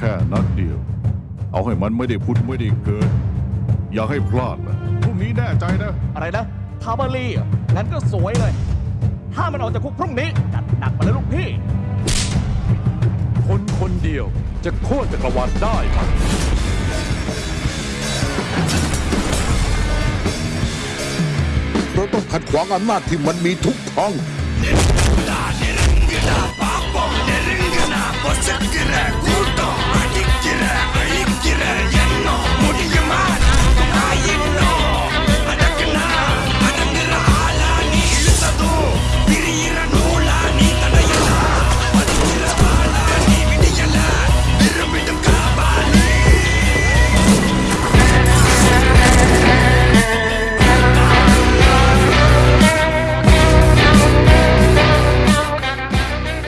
แค่นัดเดียว เอาให้มันไม่ได้พุดไม่ได้เกิด อย่าให้พลาดนะพรุ่งนี้แน่ใจนะ อะไรนะทาบารีงั้นก็สวยเลย ถ้ามันออกจากคุกพรุ่งนี้จัดหนักมาเลยลูกพี่ คนคนเดียวจะโค่นจักรวาลได้ไหมเราต้องขัดขวางอำนาจที่มันมีทุกท้อง